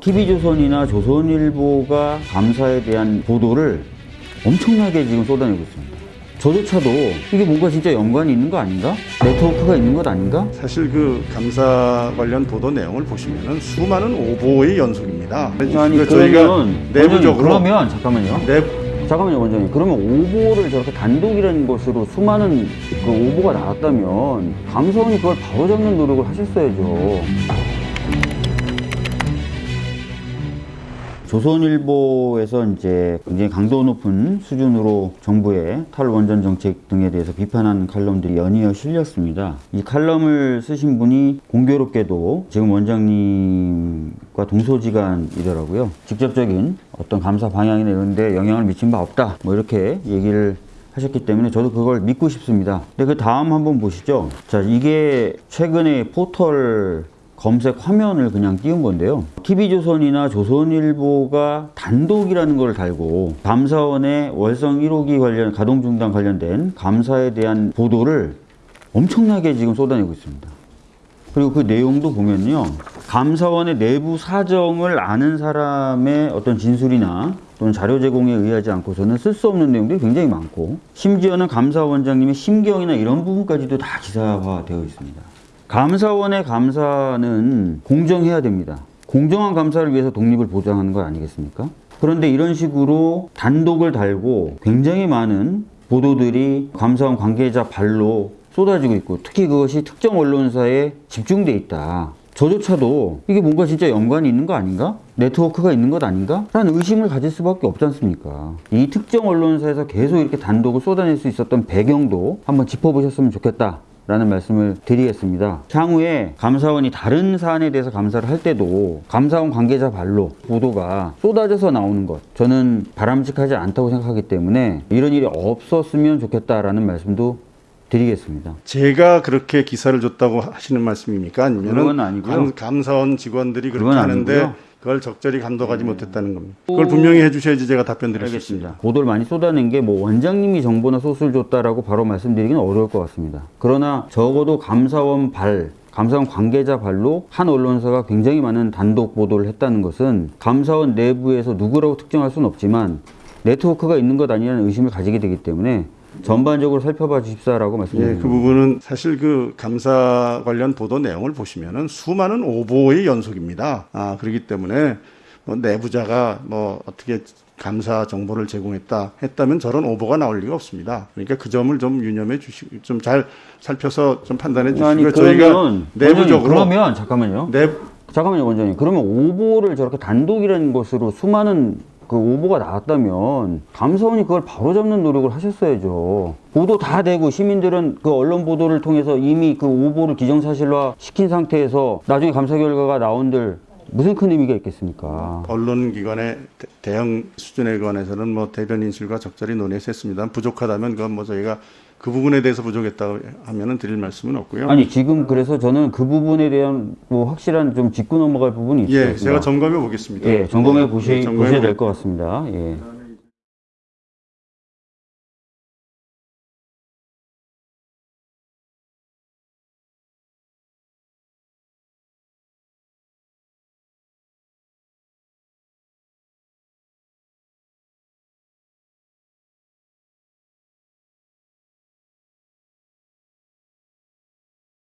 TV조선이나 조선일보가 감사에 대한 보도를 엄청나게 지금 쏟아내고 있습니다. 저조차도 이게 뭔가 진짜 연관이 있는 거 아닌가? 네트워크가 있는 것 아닌가? 사실 그 감사 관련 보도 내용을 보시면은 수많은 오보의 연속입니다. 아니 그러니까 그러면 내부적으로 그러면 잠깐만요. 내 잠깐만요 원장님. 그러면 오보를 저렇게 단독이라는 것으로 수많은 그 오보가 나왔다면 감사원이 그걸 바로잡는 노력을 하셨어야죠. 조선일보에서 이제 굉장히 강도 높은 수준으로 정부의 탈원전 정책 등에 대해서 비판하는 칼럼들이 연이어 실렸습니다. 이 칼럼을 쓰신 분이 공교롭게도 지금 원장님과 동소지간이더라고요. 직접적인 어떤 감사 방향이나 이런 데 영향을 미친 바 없다. 뭐 이렇게 얘기를 하셨기 때문에 저도 그걸 믿고 싶습니다. 근데 그 다음 한번 보시죠. 자, 이게 최근에 포털 검색 화면을 그냥 띄운 건데요. TV조선이나 조선일보가 단독이라는 걸 달고 감사원의 월성 1호기 관련 가동 중단 관련된 감사에 대한 보도를 엄청나게 지금 쏟아내고 있습니다. 그리고 그 내용도 보면요. 감사원의 내부 사정을 아는 사람의 어떤 진술이나 또는 자료 제공에 의하지 않고서는 쓸 수 없는 내용들이 굉장히 많고 심지어는 감사원장님의 심경이나 이런 부분까지도 다 기사화되어 있습니다. 감사원의 감사는 공정해야 됩니다. 공정한 감사를 위해서 독립을 보장하는 거 아니겠습니까? 그런데 이런 식으로 단독을 달고 굉장히 많은 보도들이 감사원 관계자 발로 쏟아지고 있고 특히 그것이 특정 언론사에 집중돼 있다. 저조차도 이게 뭔가 진짜 연관이 있는 거 아닌가? 네트워크가 있는 것 아닌가? 라는 의심을 가질 수밖에 없지 않습니까? 이 특정 언론사에서 계속 이렇게 단독을 쏟아낼 수 있었던 배경도 한번 짚어보셨으면 좋겠다. 라는 말씀을 드리겠습니다. 향후에 감사원이 다른 사안에 대해서 감사를 할 때도 감사원 관계자 발로 보도가 쏟아져서 나오는 것 저는 바람직하지 않다고 생각하기 때문에 이런 일이 없었으면 좋겠다라는 말씀도 드리겠습니다. 제가 그렇게 기사를 줬다고 하시는 말씀입니까? 아니면 아니고요. 감사원 직원들이 그렇게 하는데 아니고요. 네. 그걸 적절히 감독하지 못했다는 겁니다. 그걸 분명히 해주셔야지 제가 답변 드릴 수 있습니다. 알겠습니다. 보도를 많이 쏟아낸 게 뭐 원장님이 정보나 소스를 줬다라고 바로 말씀드리기는 어려울 것 같습니다. 그러나 적어도 감사원 발, 감사원 관계자 발로 한 언론사가 굉장히 많은 단독 보도를 했다는 것은 감사원 내부에서 누구라고 특정할 수는 없지만 네트워크가 있는 것 아니냐는 의심을 가지게 되기 때문에 전반적으로 살펴봐 주십사라고 예, 말씀드립니다. 그 부분은 사실 그 감사 관련 보도 내용을 보시면은 수많은 오보의 연속입니다. 아, 그렇기 때문에 뭐 내부자가 뭐 어떻게 감사 정보를 제공했다 했다면 저런 오보가 나올 리가 없습니다. 그러니까 그 점을 좀 유념해 주시고 좀 잘 살펴서 좀 판단해 주시고 저희가 내부적으로 그러면 잠깐만요. 내 잠깐만요, 원장님. 그러면 오보를 저렇게 단독이라는 것으로 수많은 그 오보가 나왔다면 감사원이 그걸 바로잡는 노력을 하셨어야죠. 보도 다 되고 시민들은 그 언론 보도를 통해서 이미 그 오보를 기정사실화 시킨 상태에서 나중에 감사 결과가 나온들 무슨 큰 의미가 있겠습니까? 언론기관의 대- 대형 수준에 관해서는 뭐 대변 인술과 적절히 논의해서 했습니다. 부족하다면 그건 뭐 저희가 그 부분에 대해서 부족했다고 하면은 드릴 말씀은 없고요. 아니 지금 그래서 저는 그 부분에 대한 뭐 확실한 좀 짚고 넘어갈 부분이 있어요. 예, 제가 점검해 보겠습니다. 예, 점검해 보시, 예, 점검해 보셔야 보- 될것 같습니다. 예.